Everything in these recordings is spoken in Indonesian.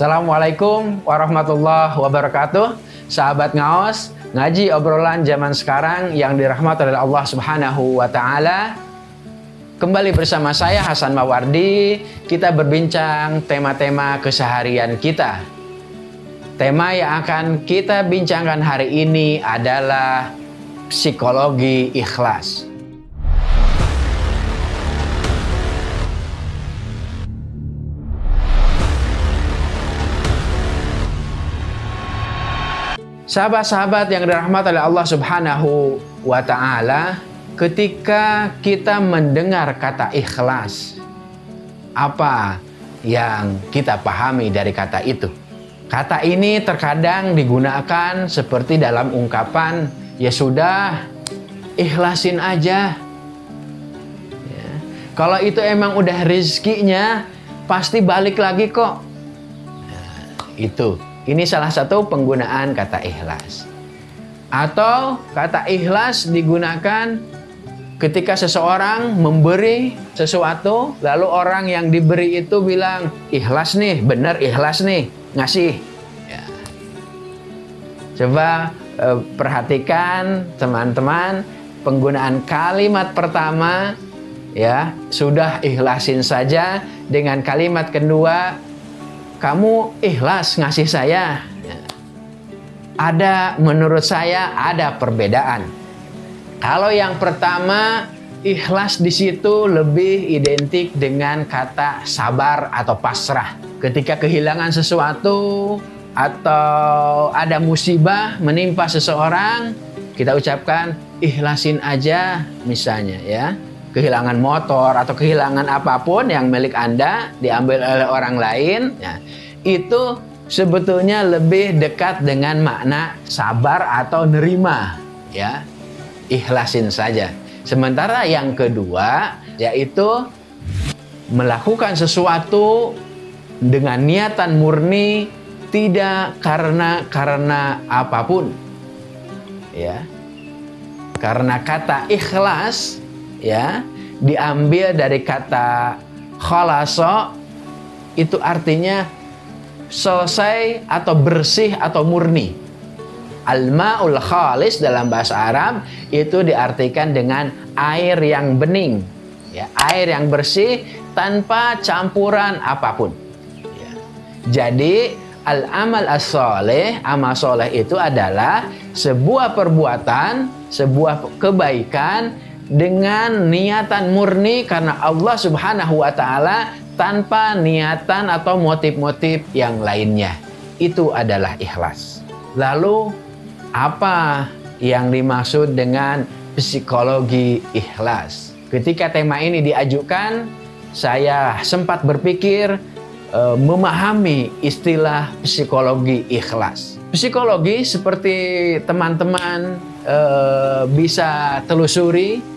Assalamualaikum warahmatullahi wabarakatuh. Sahabat ngaos, ngaji obrolan zaman sekarang yang dirahmati oleh Allah Subhanahu wa taala. Kembali bersama saya Hasan Mawardi, kita berbincang tema-tema keseharian kita. Tema yang akan kita bincangkan hari ini adalah psikologi ikhlas. Sahabat-sahabat yang dirahmati oleh Allah Subhanahu wa taala, ketika kita mendengar kata ikhlas, apa yang kita pahami dari kata itu? Kata ini terkadang digunakan seperti dalam ungkapan, ya sudah, ikhlasin aja. Ya. Kalau itu emang udah rezekinya, pasti balik lagi kok. Nah, itu ini salah satu penggunaan kata ikhlas. Atau kata ikhlas digunakan ketika seseorang memberi sesuatu, lalu orang yang diberi itu bilang, ikhlas nih, benar ikhlas nih, ngasih. Ya. Coba eh, perhatikan teman-teman, penggunaan kalimat pertama ya sudah ikhlasin saja dengan kalimat kedua kamu ikhlas ngasih saya. Ada menurut saya ada perbedaan. Kalau yang pertama ikhlas di situ lebih identik dengan kata sabar atau pasrah. Ketika kehilangan sesuatu atau ada musibah menimpa seseorang, kita ucapkan ikhlasin aja misalnya ya kehilangan motor atau kehilangan apa pun yang milik Anda diambil oleh orang lain, ya, itu sebetulnya lebih dekat dengan makna sabar atau nerima, ya. Ikhlasin saja. Sementara yang kedua yaitu melakukan sesuatu dengan niatan murni tidak karena karena apa pun. Ya. Karena kata ikhlas ya diambil dari kata khalaso itu artinya selesai atau bersih atau murni. Al-ma'ul khalis dalam bahasa Arab itu diartikan dengan air yang bening, ya, air yang bersih tanpa campuran apa pun. Ya. Jadi al-amal as-soleh, amal soleh itu adalah sebuah perbuatan, sebuah kebaikan dengan niatan murni karena Allah Subhanahu wa taala tanpa niatan atau motif-motif yang lainnya. Itu adalah ikhlas. Lalu apa yang dimaksud dengan psikologi ikhlas? Ketika tema ini diajukan, saya sempat berpikir e, memahami istilah psikologi ikhlas. Psikologi seperti teman-teman e, bisa telusuri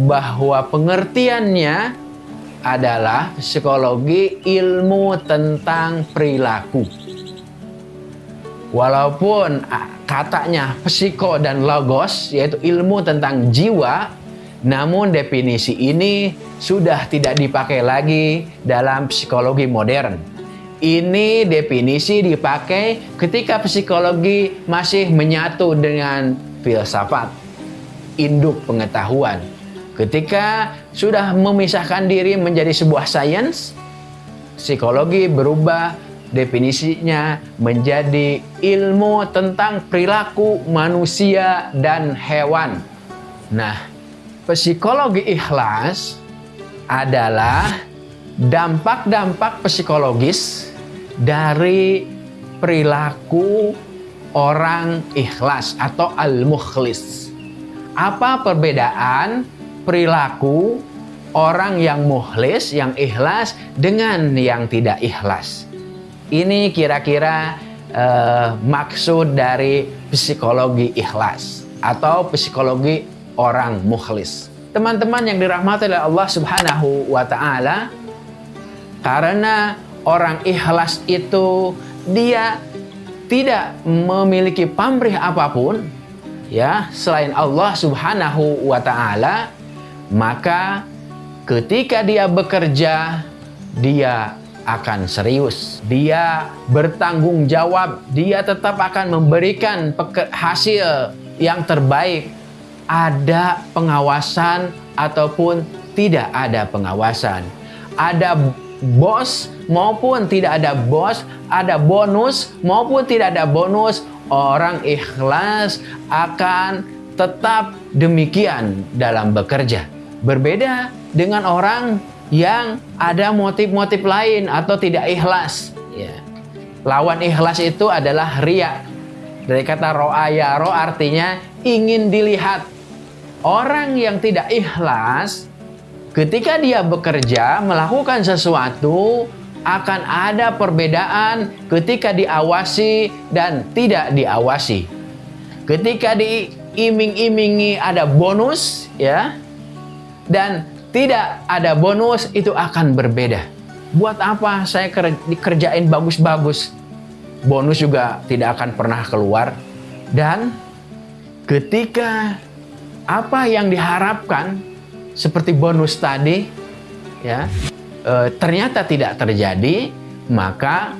bahwa pengertiannya adalah psikologi ilmu tentang perilaku. Walaupun katanya psiko dan logos yaitu ilmu tentang jiwa, namun definisi ini sudah tidak dipakai lagi dalam psikologi modern. Ini definisi dipakai ketika psikologi masih menyatu dengan filsafat, induk pengetahuan Ketika sudah memisahkan diri menjadi sebuah sains, psikologi berubah definisinya menjadi ilmu tentang perilaku manusia dan hewan. Nah, psikologi ikhlas adalah dampak-dampak psikologis dari perilaku orang ikhlas atau al-mukhlis. Apa perbedaan perilaku orang yang muhlis, yang ikhlas dengan yang tidak ikhlas. Ini kira-kira uh, maksud dari psikologi ikhlas atau psikologi orang mukhlis. Teman-teman yang dirahmati oleh Allah Subhanahu wa taala, karena orang ikhlas itu dia tidak memiliki pamrih apa pun ya selain Allah Subhanahu wa taala maka ketika dia bekerja, dia akan serius. Dia bertanggung jawab, dia tetap akan memberikan hasil yang terbaik. Ada pengawasan ataupun tidak ada pengawasan. Ada bos maupun tidak ada bos, ada bonus maupun tidak ada bonus, orang ikhlas akan tetap demikian dalam bekerja. Berbeda dengan orang yang ada motif-motif lain atau tidak ikhlas. Ya. Lawan ikhlas itu adalah ria. Dari kata ro'aya, ro artinya ingin dilihat. Orang yang tidak ikhlas, ketika dia bekerja, melakukan sesuatu, akan ada perbedaan ketika diawasi dan tidak diawasi. Ketika diiming-imingi ada bonus, ya, dan tidak ada bonus itu akan berbeda. Buat apa saya kerjain bagus-bagus? Bonus juga tidak akan pernah keluar. Dan ketika apa yang diharapkan seperti bonus tadi ya e, ternyata tidak terjadi, maka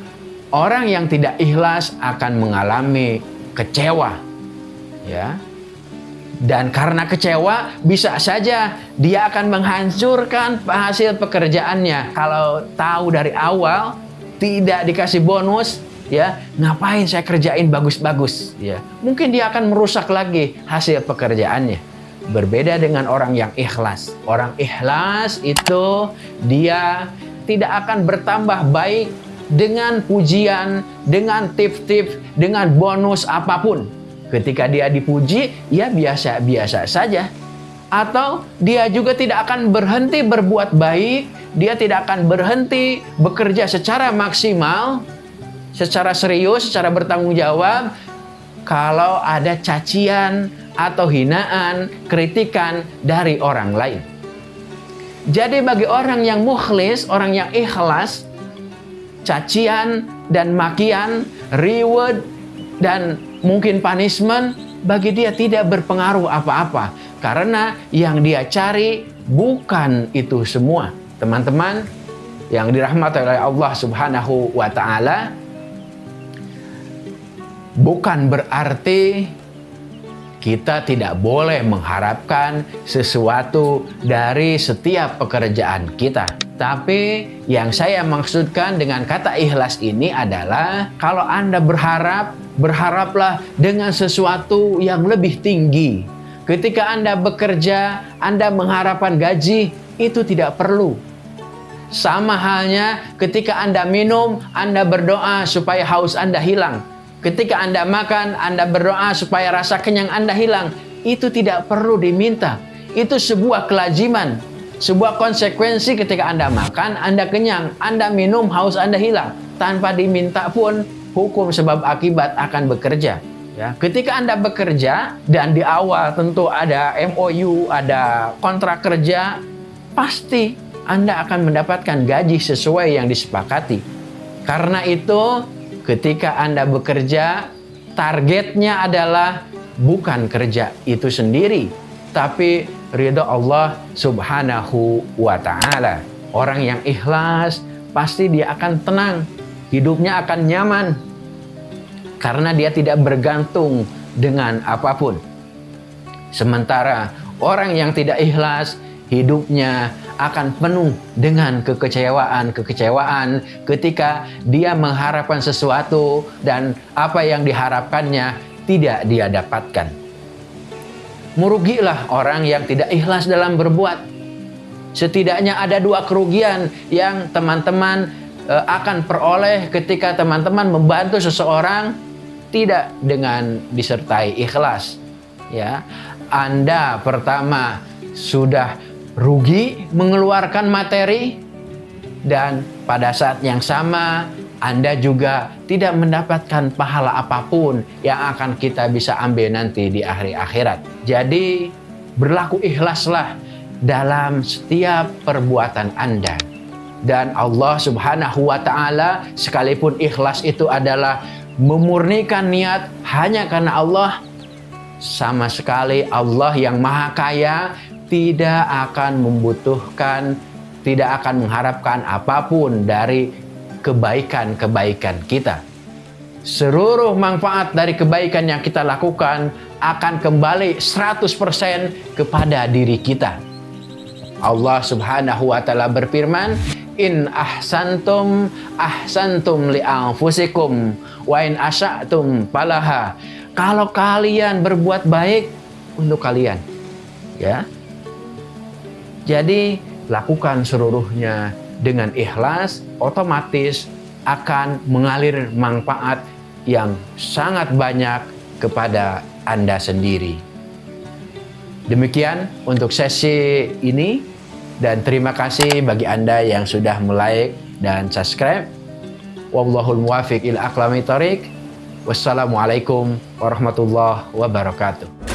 orang yang tidak ikhlas akan mengalami kecewa. Ya, dan karena kecewa, bisa saja dia akan menghancurkan hasil pekerjaannya. Kalau tahu dari awal tidak dikasih bonus, ya ngapain saya kerjain bagus-bagus? Ya, mungkin dia akan merusak lagi hasil pekerjaannya. Berbeda dengan orang yang ikhlas. Orang ikhlas itu dia tidak akan bertambah baik dengan pujian, dengan tip-tip, dengan bonus apa pun Ketika dia dipuji, ya biasa-biasa saja. Atau dia juga tidak akan berhenti berbuat baik, dia tidak akan berhenti bekerja secara maksimal, secara serius, secara bertanggung jawab, kalau ada cacian atau hinaan, kritikan dari orang lain. Jadi bagi orang yang mukhlis, orang yang ikhlas, cacian dan makian, reward dan mungkin punishment bagi dia tidak berpengaruh apa-apa karena yang dia cari bukan itu semua. Teman-teman yang dirahmati oleh Allah Subhanahu wa taala bukan berarti kita tidak boleh mengharapkan sesuatu dari setiap pekerjaan kita. Tapi yang saya maksudkan dengan kata ikhlas ini adalah kalau Anda berharap berharaplah dengan sesuatu yang lebih tinggi. Ketika Anda bekerja, Anda mengharapkan gaji, itu tidak perlu. Sama halnya ketika Anda minum, Anda berdoa supaya haus Anda hilang. Ketika Anda makan, Anda berdoa supaya rasa kenyang Anda hilang. Itu tidak perlu diminta. Itu sebuah kelaziman, sebuah konsekuensi ketika Anda makan, Anda kenyang, Anda minum, haus Anda hilang. Tanpa diminta pun hukum sebab akibat akan bekerja. Ya, ketika Anda bekerja dan di awal tentu ada MOU, ada kontrak kerja, pasti Anda akan mendapatkan gaji sesuai yang disepakati. Karena itu, ketika Anda bekerja, targetnya adalah bukan kerja itu sendiri, tapi ridho Allah Subhanahu wa taala. Orang yang ikhlas pasti dia akan tenang hidupnya akan nyaman karena dia tidak bergantung dengan apa pun. Sementara orang yang tidak ikhlas, hidupnya akan penuh dengan kekecewaan-kekecewaan ketika dia mengharapkan sesuatu dan apa yang diharapkannya tidak dia dapatkan. Merugilah orang yang tidak ikhlas dalam berbuat. Setidaknya ada dua kerugian yang teman-teman akan peroleh ketika teman-teman membantu seseorang tidak dengan disertai ikhlas ya Anda pertama sudah rugi mengeluarkan materi dan pada saat yang sama Anda juga tidak mendapatkan pahala apa pun yang akan kita bisa ambil nanti di akhir akhirat. Jadi berlaku ikhlaslah dalam setiap perbuatan Anda. Dan Allah subhanahu wa ta'ala sekalipun ikhlas itu adalah memurnikan niat hanya karena Allah sama sekali Allah yang maha kaya tidak akan membutuhkan tidak akan mengharapkan apa pun dari kebaikan-kebaikan kita. Seluruh manfaat dari kebaikan yang kita lakukan akan kembali 100% kepada diri kita. Allah Subhanahu wa taala berfirman, "In ahsantum ahsantum li anfusikum wa in asya'tum falaha." Kalau kalian berbuat baik untuk kalian, ya. Jadi lakukan seluruhnya dengan ikhlas, otomatis akan mengalir manfaat yang sangat banyak kepada Anda sendiri. Demikian untuk sesi ini dan terima kasih bagi Anda yang sudah like dan subscribe. Wallahul muwafiq ila aqlami Wassalamualaikum warahmatullahi wabarakatuh.